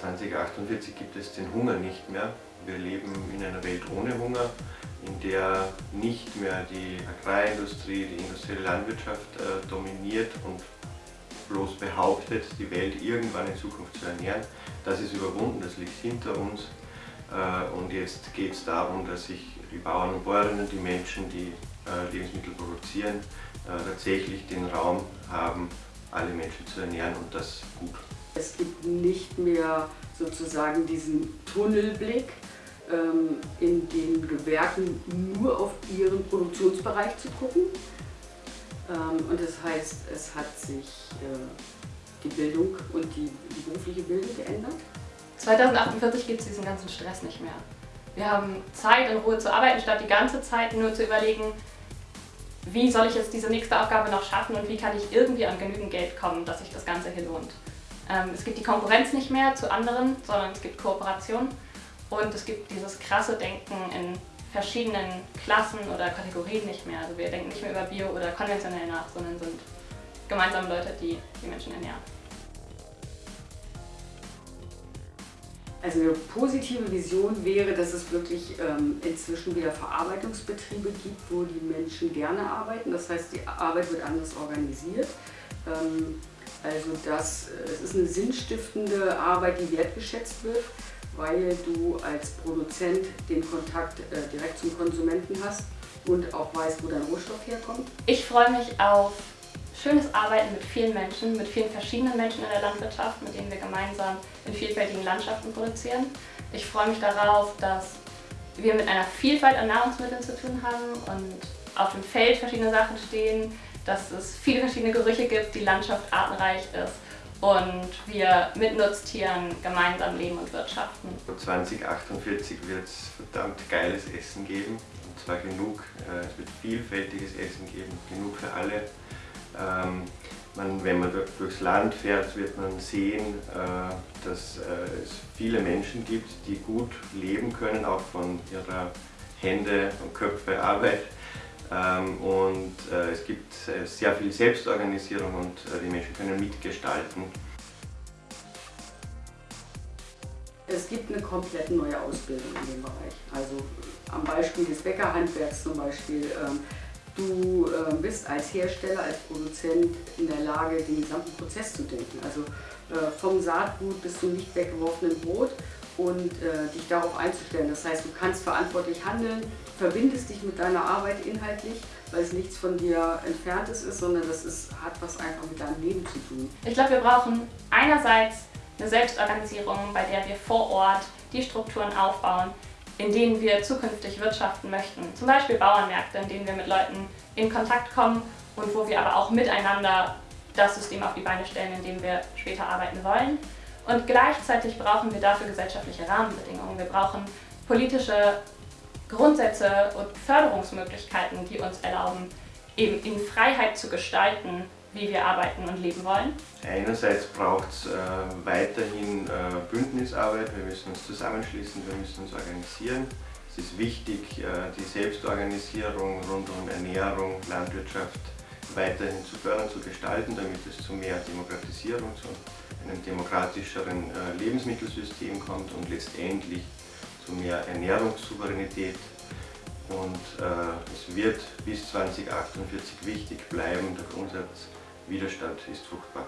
2048 gibt es den Hunger nicht mehr. Wir leben in einer Welt ohne Hunger, in der nicht mehr die Agrarindustrie, die industrielle Landwirtschaft äh, dominiert und bloß behauptet, die Welt irgendwann in Zukunft zu ernähren. Das ist überwunden, das liegt hinter uns. Äh, und jetzt geht es darum, dass sich die Bauern und Bäuerinnen, die Menschen, die äh, Lebensmittel produzieren, äh, tatsächlich den Raum haben, alle Menschen zu ernähren und das gut. Es gibt nicht mehr sozusagen diesen Tunnelblick, ähm, in den Gewerken nur auf ihren Produktionsbereich zu gucken. Ähm, und das heißt, es hat sich äh, die Bildung und die, die berufliche Bildung geändert. 2048 gibt es diesen ganzen Stress nicht mehr. Wir haben Zeit, in Ruhe zu arbeiten, statt die ganze Zeit nur zu überlegen, wie soll ich jetzt diese nächste Aufgabe noch schaffen und wie kann ich irgendwie an genügend Geld kommen, dass sich das Ganze hier lohnt. Ähm, es gibt die Konkurrenz nicht mehr zu anderen, sondern es gibt Kooperation und es gibt dieses krasse Denken in verschiedenen Klassen oder Kategorien nicht mehr. Also wir denken nicht mehr über Bio oder konventionell nach, sondern sind gemeinsam Leute, die die Menschen ernähren. Also eine positive Vision wäre, dass es wirklich ähm, inzwischen wieder Verarbeitungsbetriebe gibt, wo die Menschen gerne arbeiten. Das heißt, die Arbeit wird anders organisiert. Ähm, also das, äh, es ist eine sinnstiftende Arbeit, die wertgeschätzt wird, weil du als Produzent den Kontakt äh, direkt zum Konsumenten hast und auch weißt, wo dein Rohstoff herkommt. Ich freue mich auf schönes Arbeiten mit vielen Menschen, mit vielen verschiedenen Menschen in der Landwirtschaft, mit denen wir gemeinsam in vielfältigen Landschaften produzieren. Ich freue mich darauf, dass wir mit einer Vielfalt an Nahrungsmitteln zu tun haben und auf dem Feld verschiedene Sachen stehen, dass es viele verschiedene Gerüche gibt, die Landschaft artenreich ist und wir mit Nutztieren gemeinsam leben und wirtschaften. 2048 wird es verdammt geiles Essen geben und zwar genug, äh, es wird vielfältiges Essen geben, genug für alle. Ähm, man, wenn man durchs Land fährt, wird man sehen, äh, dass äh, es viele Menschen gibt, die gut leben können, auch von ihrer Hände und Köpfe Arbeit. Ähm, und äh, es gibt sehr viel Selbstorganisierung und die Menschen können mitgestalten. Es gibt eine komplett neue Ausbildung in dem Bereich. Also am Beispiel des Bäckerhandwerks zum Beispiel ähm, Du äh, bist als Hersteller, als Produzent in der Lage, den gesamten Prozess zu denken. Also äh, vom Saatgut bis zum nicht weggeworfenen Brot und äh, dich darauf einzustellen. Das heißt, du kannst verantwortlich handeln, verbindest dich mit deiner Arbeit inhaltlich, weil es nichts von dir Entferntes ist, sondern das ist, hat was einfach mit deinem Leben zu tun. Ich glaube, wir brauchen einerseits eine Selbstorganisierung, bei der wir vor Ort die Strukturen aufbauen, in denen wir zukünftig wirtschaften möchten. Zum Beispiel Bauernmärkte, in denen wir mit Leuten in Kontakt kommen und wo wir aber auch miteinander das System auf die Beine stellen, in dem wir später arbeiten wollen. Und gleichzeitig brauchen wir dafür gesellschaftliche Rahmenbedingungen. Wir brauchen politische Grundsätze und Förderungsmöglichkeiten, die uns erlauben, eben in Freiheit zu gestalten, wie wir arbeiten und leben wollen? Einerseits braucht es äh, weiterhin äh, Bündnisarbeit, wir müssen uns zusammenschließen, wir müssen uns organisieren. Es ist wichtig, äh, die Selbstorganisierung rund um Ernährung, Landwirtschaft weiterhin zu fördern, zu gestalten, damit es zu mehr Demokratisierung, zu einem demokratischeren äh, Lebensmittelsystem kommt und letztendlich zu mehr Ernährungssouveränität. Und äh, es wird bis 2048 wichtig bleiben, der Grundsatz Widerstand ist fruchtbar.